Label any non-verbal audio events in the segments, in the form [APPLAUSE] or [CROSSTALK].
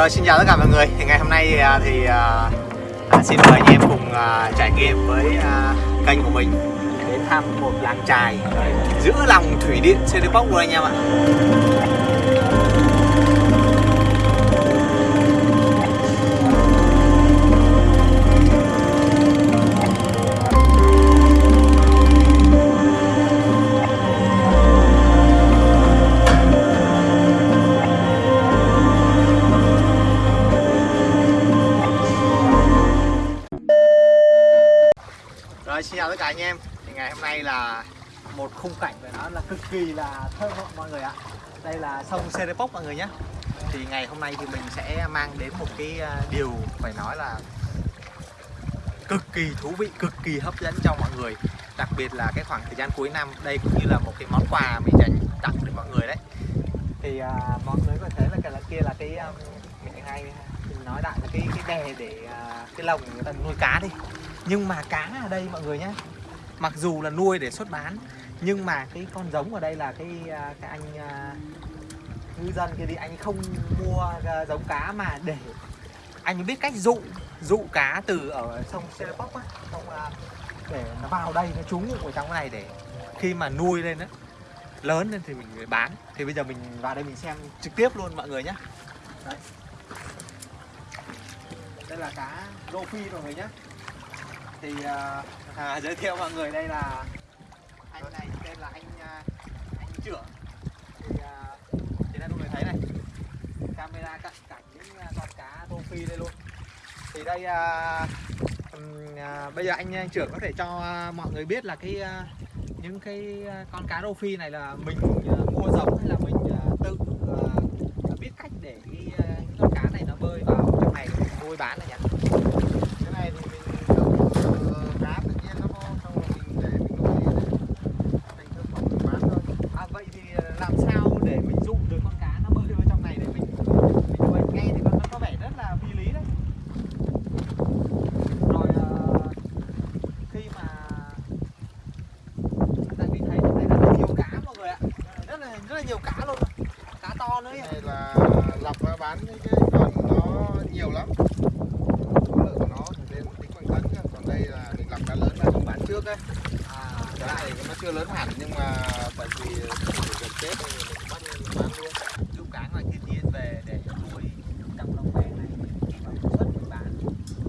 rồi xin chào tất cả mọi người. Thì ngày hôm nay à, thì à, à, xin mời anh em cùng trải nghiệm với kênh của mình đến thăm một làng trài giữa lòng thủy điện Seripok luôn anh em ạ. Khung cảnh phải nói là cực kỳ là thơ mộng mọi người ạ. Đây là sông Serepok mọi người nhé. Thì ngày hôm nay thì mình sẽ mang đến một cái à, điều phải nói là cực kỳ thú vị cực kỳ hấp dẫn cho mọi người. Đặc biệt là cái khoảng thời gian cuối năm đây cũng như là một cái món quà mình dành tặng cho mọi người đấy. Thì à, mọi người có thể là cái là kia là cái à, um, mình hay mình nói đại là cái cái bè để à, cái lồng người ta nuôi cá đi. Nhưng mà cá ở đây mọi người nhé mặc dù là nuôi để xuất bán nhưng mà cái con giống ở đây là cái à, cái anh à, ngư dân kia thì anh không mua à, giống cá mà để anh biết cách dụ dụ cá từ ở sông Serepok á xong để nó vào đây nó trú ngụ ở trong cái này để khi mà nuôi lên á lớn lên thì mình mới bán. Thì bây giờ mình vào đây mình xem trực tiếp luôn mọi người nhé đấy. Đây là cá rô phi mọi người nhé thì à, à, giới thiệu mọi người đây là anh này tên là anh à, trưởng thì à, thì đây mọi người thấy này. Camera cận cảnh những con cá rô phi đây luôn. Thì đây à, à, bây giờ anh, anh trưởng có thể cho à, mọi người biết là cái à, những cái con cá rô phi này là mình à, mua giống hay là mình à, tự à, biết cách để cái, cái những con cá này nó bơi vào trong này mình nuôi bán này nhỉ cái này thì mình trồng ờ, cá tự nhiên nó vô xong rồi mình để mình nuôi thành thực phẩm mình bán thôi À, vậy thì làm sao để mình dụ được con cá nó bơi vào trong này để mình mình nuôi nghe thì nó, nó có vẻ rất là phi lý đấy rồi ờ, khi mà tại vì thấy trong này rất là nhiều cá mọi người ạ rất là rất là nhiều cá luôn cá to nữa cái ấy. này là lọc ra bán cái còn nó nhiều lắm. Số lượng của nó thì đến tính bằng tấn cơ. Còn đây là mình lọc cá lớn ra mình bán trước đấy à, cái này nó chưa lớn hẳn nhưng mà bởi vì gần tết nên mình bắt mình bán luôn. Dụ cá ngoài thiên nhiên về để nuôi trong lồng bè này. Và xuất mình bán.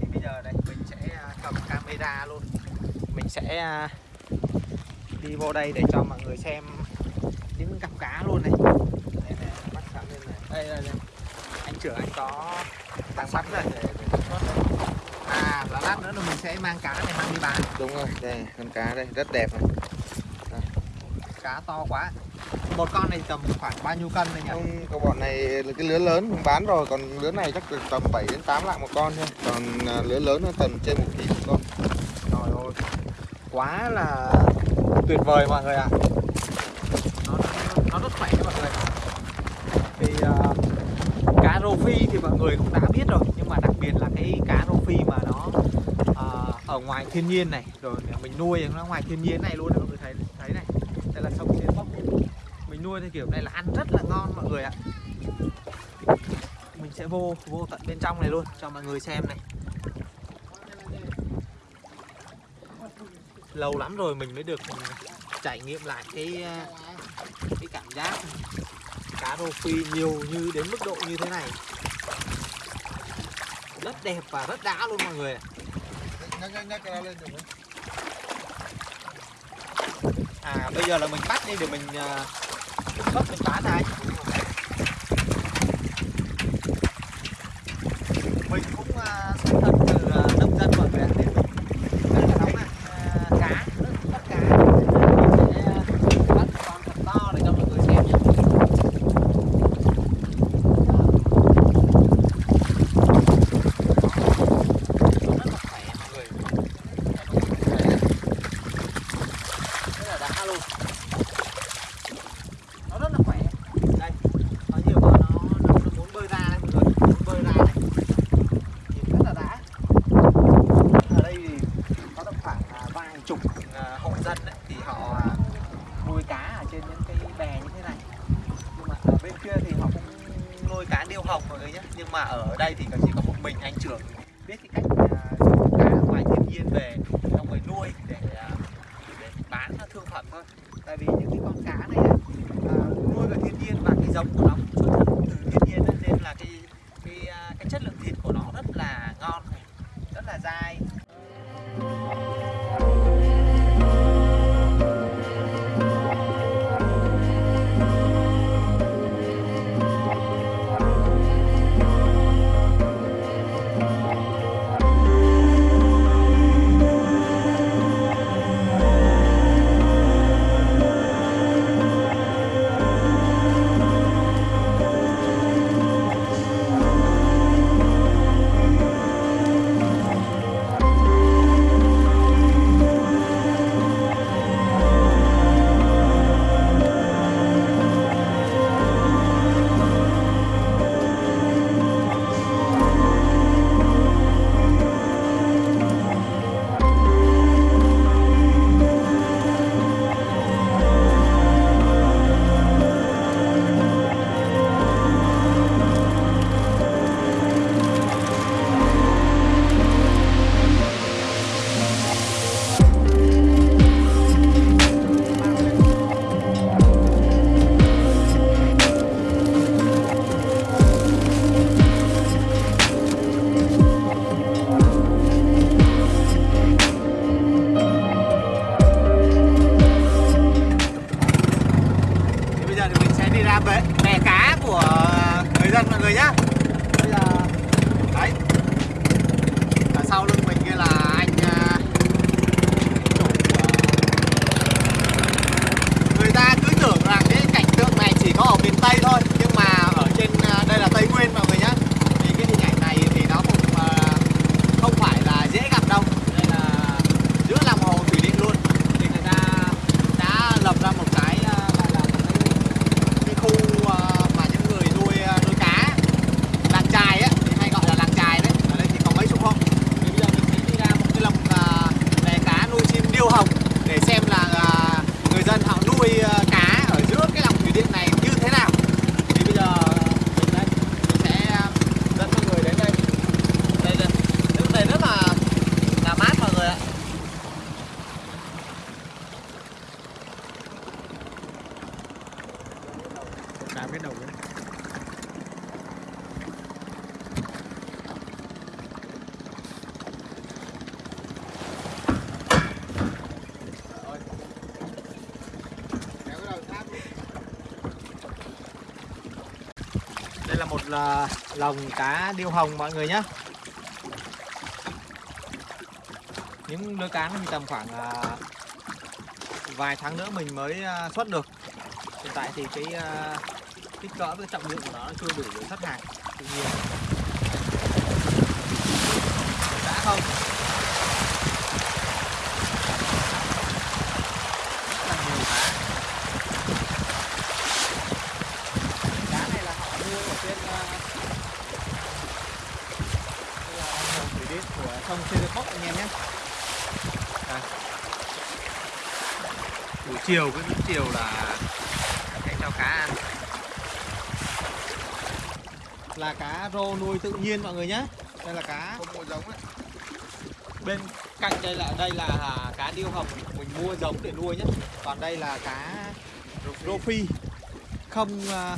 Thì bây giờ đây mình sẽ à, cầm camera luôn. Mình sẽ à, đi vô đây để cho mọi người xem những cặp cá luôn này. Đây, này, bắt sẵn lên này. Đây, đây, đây. Trưởng anh có tăng sẵn rồi để để xuất đây. à và lát nữa là mình sẽ mang cá này mang đi bán. Đúng rồi đây con cá đây rất đẹp này. Cá to quá. Một con này tầm khoảng bao nhiêu cân này nhỉ? Không có bọn này là cái lứa lớn mình bán rồi còn lứa này chắc được tầm 7 đến 8 lạng một con thôi. Còn à, lứa lớn nó tầm trên một ký một con. Trời ơi Quá là tuyệt vời mọi người ạ. Nó, nó, nó rất khỏe nha mọi người. Thì uh, cá rô phi thì mọi người cũng đã biết rồi Nhưng mà đặc biệt là cái cá rô phi mà nó ờ, ở ngoài thiên nhiên này Rồi mình nuôi nó ngoài thiên nhiên này luôn mọi người thấy thấy này Đây là sông trên bóc Mình nuôi theo kiểu này là ăn rất là ngon mọi người ạ. Mình sẽ vô vô tận bên trong này luôn cho mọi người xem này. Lâu lắm rồi mình mới được trải nghiệm lại cái ờ, cái cảm giác cá rô phi nhiều như đến mức độ như thế này rất đẹp và rất đã luôn mọi người ạ. nhắc nhắc nhắc cái đó lên được không? à bây giờ là mình bắt đi để mình uh, mình bán này mình cũng uh, xuất thân từ uh, nông dân mọi người ạ nên mình rất là nóng này uh, cá rất bắt cá mình sẽ uh, bắt con thật to để cho mọi người xem nhé rất là khỏe mọi người rất là đã luôn nó rất là khỏe đây có nhiều con nó, nó, nó muốn bơi ra đây mọi người muốn bơi ra này nhìn rất là đã ở đây thì có tầm khoảng à, vài chục à, hộ dân đấy thì họ à, nuôi cá ở trên những cái bè như thế này nhưng mà ở bên kia thì họ cũng nuôi cá điêu hồng mọi người nhé nhưng mà ở đây thì chỉ có một mình anh trưởng biết cái cách à, dùng cá ngoài thiên nhiên về xong rồi nuôi để, à, để thôi. Tại vì những cái con cá này à, nuôi vào thiên nhiên và cái giống của nó bây giờ thì mình sẽ đi ra bể, bè cá của người dân mọi người nhá. Bây giờ Đấy. Ở sau lưng mình kia là anh chủ Người ta cứ tưởng rằng cái cảnh tượng này chỉ có ở miền Tây thôi Nhưng mà ở trên à, đây là Tây Nguyên mọi người nhá Thì cái hình ảnh này thì nó cũng à, không phải là dễ gặp đâu Đây là giữa lòng hồ thủy điện luôn Thì người ta đã lập ra một cái à, gọi là một cái, cái khu à, mà những người nuôi à, nuôi cá làng chài á thì hay gọi là làng chài đấy ở đây thì có mấy chục hộ thì bây giờ mình sẽ đi ra một cái lồng à, bè cá nuôi chim điêu hồng để xem là à, người dân họ nuôi à, cá ở giữa cái lòng thủy điện này như thế nào thì bây giờ mình đây mình sẽ à, dẫn mọi người đến đây đây đây lúc này rất là là mát mọi người ạ cá biết đầu đấy Rồi. Kéo cái đầu sát đi. Đây là lồng cá điêu hồng mọi người nhé Những lứa cá thì tầm khoảng à, vài tháng nữa mình mới à, xuất được. Hiện tại thì cái à, kích cỡ với trọng lượng của nó chưa đủ để xuất hàng. Tuy nhiên đã không Rất là nhiều cá cá này là họ nuôi ở trên uh, đây là hồ thủy điện của sông Serepok anh em nhé Đây. buổi chiều cứ đến chiều là sẽ cho cá ăn. Là cá rô nuôi tự nhiên mọi người nhé. Đây là cá Không mua giống ấy. bên cạnh đây là đây là cá điêu hồng mình mua giống để nuôi nhé. Còn đây là cá rô phi. Không à,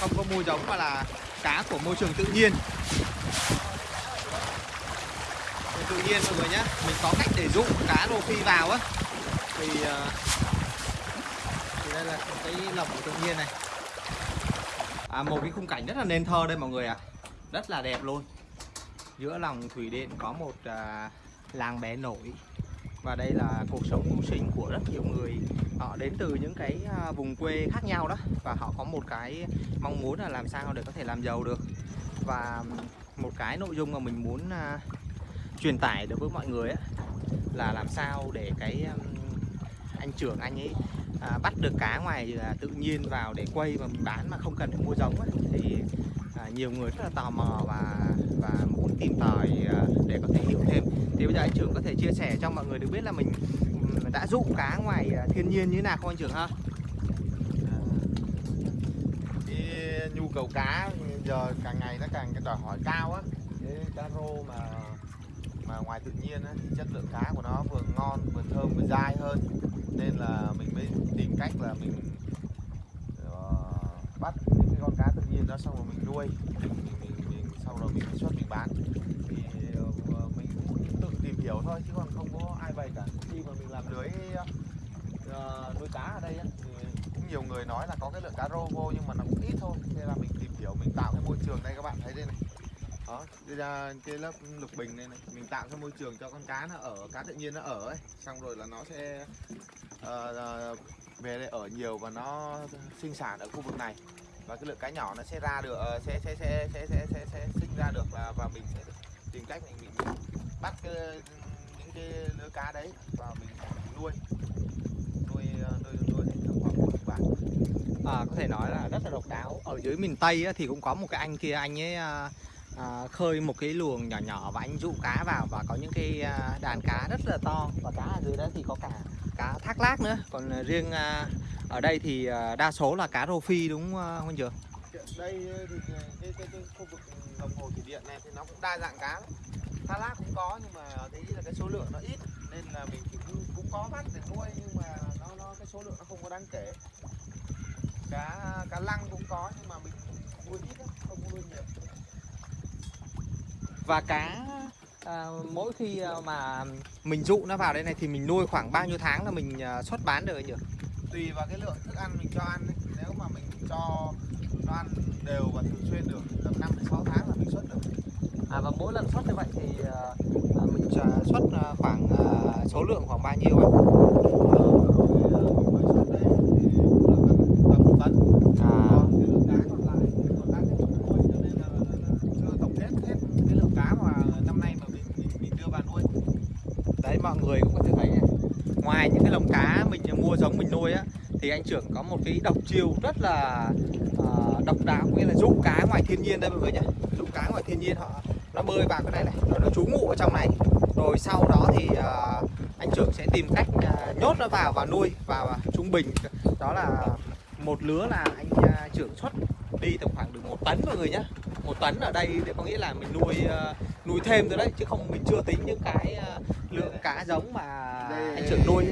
không có mua giống mà là cá của môi trường tự nhiên. Tự nhiên mọi người nhé. Mình có cách để dụ cá rô phi vào á. Thì à, thì đây là cái lồng của tự nhiên này. À, một cái khung cảnh rất là nên thơ đây mọi người ạ. Rất là đẹp luôn. Giữa lòng thủy điện có một à, làng bé nổi. Và đây là cuộc sống mưu sinh của rất nhiều người. Họ đến từ những cái à, vùng quê khác nhau đó. Và họ có một cái mong muốn là làm sao để có thể làm giàu được. Và một cái nội dung mà mình muốn à, truyền tải được với mọi người á, là làm sao để cái anh trưởng anh ấy à, bắt được cá ngoài à, tự nhiên vào để quay và mình bán mà không cần phải mua giống ấy, thì à, nhiều người rất là tò mò và và muốn tìm tòi à, để có thể hiểu thêm. Thì bây giờ anh trưởng có thể chia sẻ cho mọi người được biết là mình đã dụ cá ngoài à, thiên nhiên như thế nào không anh trưởng ha? Ờ, cái nhu cầu cá giờ càng ngày nó càng cái đòi hỏi cao á. Cái cá rô mà mà ngoài tự nhiên á, thì chất lượng cá của nó vừa ngon vừa thơm vừa dai hơn nên là mình mới tìm cách là mình ờ, bắt những cái con cá tự nhiên đó xong rồi mình nuôi. Mình, mình, mình sau rồi mình xuất mình bán. Thì ờ, ờ, mình cũng tự tìm hiểu thôi chứ còn không có ai bày cả. Khi mà mình làm lưới nuôi cá ở đây á, thì cũng nhiều người nói là có cái lượng cá rô vô nhưng mà nó cũng ít thôi. Nên là mình tìm hiểu mình tạo cái môi trường đây các bạn thấy đây này. Đó đây là cái lớp lục bình này này. Mình tạo cái môi trường cho con cá nó ở cá tự nhiên nó ở ấy. Xong rồi là nó sẽ uh, về đây ở nhiều và nó sinh sản ở khu vực này. Và cái lượng cá nhỏ nó sẽ ra được uh, sẽ sẽ sẽ sẽ sẽ sẽ, sẽ sinh ra được và và mình sẽ tìm cách mình, mình bắt cái, những cái lứa cá đấy và mình nuôi. Nuôi nuôi nuôi thành khoảng một à, có thể nói là rất là độc đáo. Ở dưới miền tây á, thì cũng có một cái anh kia anh ấy à, à, khơi một cái luồng nhỏ nhỏ và anh dụ cá vào và có những cái à, đàn cá rất là to. Và cá ở dưới đó thì có cả cá thác lác nữa. Còn à, riêng à, ở đây thì à, đa số là cá rô phi đúng không anh Trường? đây ờ, thì cái, cái, cái, cái khu vực đồng hồ thủy điện này thì nó cũng đa dạng cá lắm. Tha lát cũng có nhưng mà thấy là cái số lượng nó ít nên là mình cũng, cũng có bắt để nuôi nhưng mà nó nó cái số lượng nó không có đáng kể. Cá cá lăng cũng có nhưng mà mình nuôi ít không nuôi nhiều. Và cá à, mỗi khi à, mà mình dụ nó vào đây này thì mình nuôi khoảng bao nhiêu tháng là mình à, xuất bán được Trường? tùy vào cái lượng thức ăn mình cho ăn ấy. nếu mà mình cho nó ăn đều và thường xuyên được tầm 5 đến 6 tháng là mình xuất được À và mỗi lần xuất như vậy thì à, à, mình xuất khoảng à, số lượng khoảng bao nhiêu ạ? mới xuất đây thì cũng được tầm tầm một tấn À, còn cái lượng cá còn lại còn đang tiếp tục nuôi cho nên là, là, là chưa tổng hết hết cái lượng cá mà năm nay mà mình mình, mình đưa vào nuôi đấy mọi người cũng có thể thấy này. Ngoài những cái lồng cá mình mua giống mình nuôi á thì anh trưởng có một cái độc chiêu rất là à, độc đáo nghĩa là dụ cá ngoài thiên nhiên đây mọi người nhé. Dụ cá ngoài thiên nhiên họ nó bơi vào cái này này rồi nó trú ngụ ở trong này. Rồi sau đó thì à, anh trưởng sẽ tìm cách à, nhốt nó vào và nuôi và trung bình đó là một lứa là anh à, trưởng xuất đi tầm khoảng được một tấn mọi người nhé một tấn ở đây thì có nghĩa là mình nuôi à, nuôi thêm thôi đấy chứ không mình chưa tính những cái à, lượng cá giống mà anh trưởng nuôi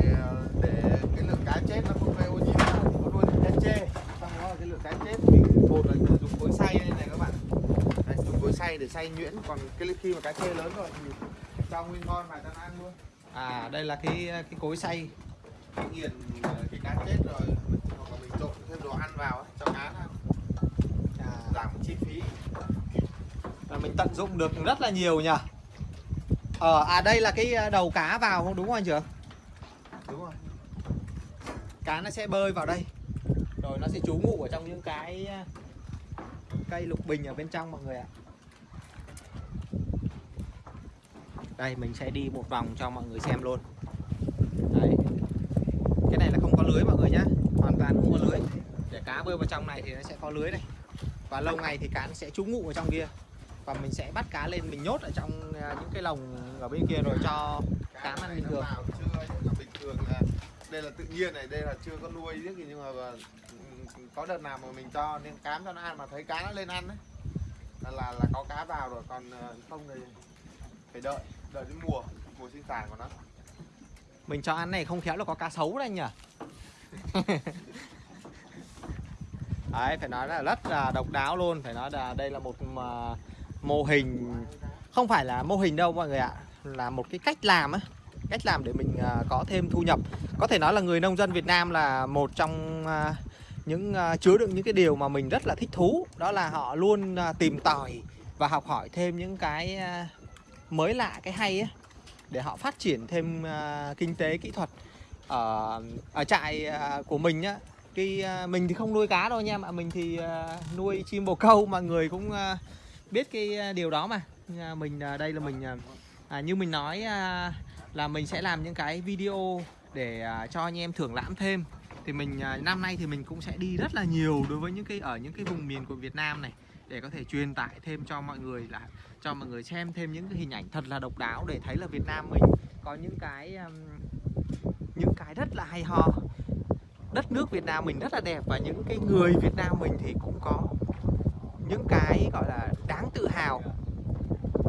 để cái lượng cá chết nó không gây ô nhiễm có nuôi cá chê. Xong đó là cái lượng cá chết mình một là dùng cối xay đây này các bạn. Đấy, dùng cối xay để xay nhuyễn. Còn cái khi mà cá chê lớn rồi thì cho nguyên ngon mà cho ăn luôn. À đây là cái cái cối xay. Cái nghiền ờ, cái cá chết rồi hoặc là mình trộn thêm đồ ăn vào ấy, cho cá ăn. à, giảm chi phí. Là mình tận dụng được rất là nhiều nhỉ? Ở à đây là cái ờ, đầu cá vào đúng không anh trưởng cá nó sẽ bơi vào đây. Rồi nó sẽ trú ngụ ở trong những cái à, cây lục bình ở bên trong mọi người ạ. Đây mình sẽ đi một vòng cho mọi người xem luôn. Đấy. Cái này là không có lưới mọi người nhá. Hoàn toàn không có lưới. Để cá bơi vào trong này thì nó sẽ có lưới này. Và lâu ngày thì cá nó sẽ trú ngụ ở trong kia. Và mình sẽ bắt cá lên mình nhốt ở trong à, những cái lồng ở bên kia rồi cho Cá ăn này bình nó thường. vào chưa? Bình thường là đây là tự nhiên này đây là chưa có nuôi biết gì nhưng mà ừ, có đợt nào mà mình cho nên cám cho nó ăn mà thấy cá nó lên ăn đấy là là, là có cá vào rồi còn ờ, không thì phải đợi đợi đến mùa mùa sinh sản của nó. Mình cho ăn này không khéo là có cá sấu đấy nhỉ? [LAUGHS] Đấy phải nói là rất là độc đáo luôn phải nói là đây là một mà, mô hình không phải là mô hình đâu mọi người ạ là một cái cách làm ấy cách làm để mình à, có thêm thu nhập. Có thể nói là người nông dân Việt Nam là một trong à, những à, chứa đựng những cái điều mà mình rất là thích thú. Đó là họ luôn tìm tòi và học hỏi thêm những cái mới lạ cái hay ấy, để họ phát triển thêm kinh tế kỹ thuật. Ở ở trại của mình nhá cái mình thì không nuôi cá đâu nha mà mình thì nuôi chim bồ câu mọi người cũng biết cái điều đó mà. Mình đây là mình như mình nói là mình sẽ làm những cái video để à, cho anh em thưởng lãm thêm. Thì mình à, năm nay thì mình cũng sẽ đi rất là nhiều đối với những cái, ở những cái vùng miền của Việt Nam này, để có thể truyền tải thêm cho mọi người là, cho mọi người xem thêm những cái hình ảnh thật là độc đáo để thấy là Việt Nam mình có những cái những cái rất là hay ho. Đất nước Việt Nam mình rất là đẹp và những cái người Việt Nam mình thì cũng có những cái, gọi là, đáng tự hào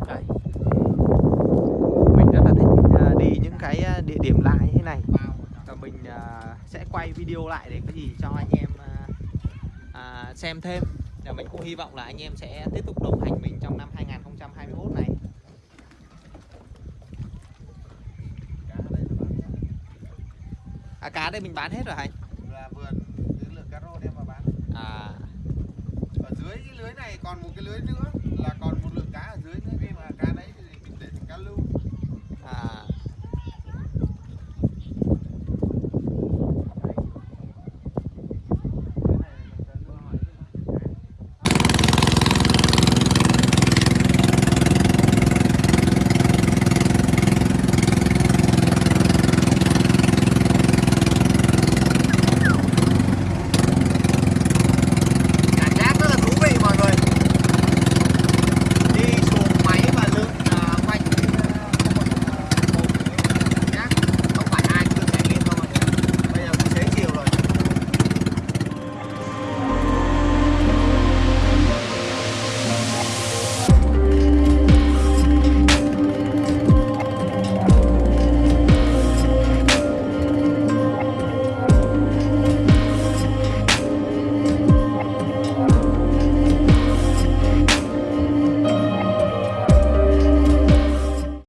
Đây. mình rất là thích à, đi những cái à, địa điểm lạ như thế này và mình à, sẽ quay video lại để cái gì cho anh em à, à, xem thêm. Và mình cũng hy vọng là anh em sẽ tiếp tục đồng hành mình trong năm 2021 này. À, cá đây mình bán hết rồi anh? Là vườn cái lượng cá rô đem vào bán. À, ở dưới cái lưới này còn một cái lưới dưới nữa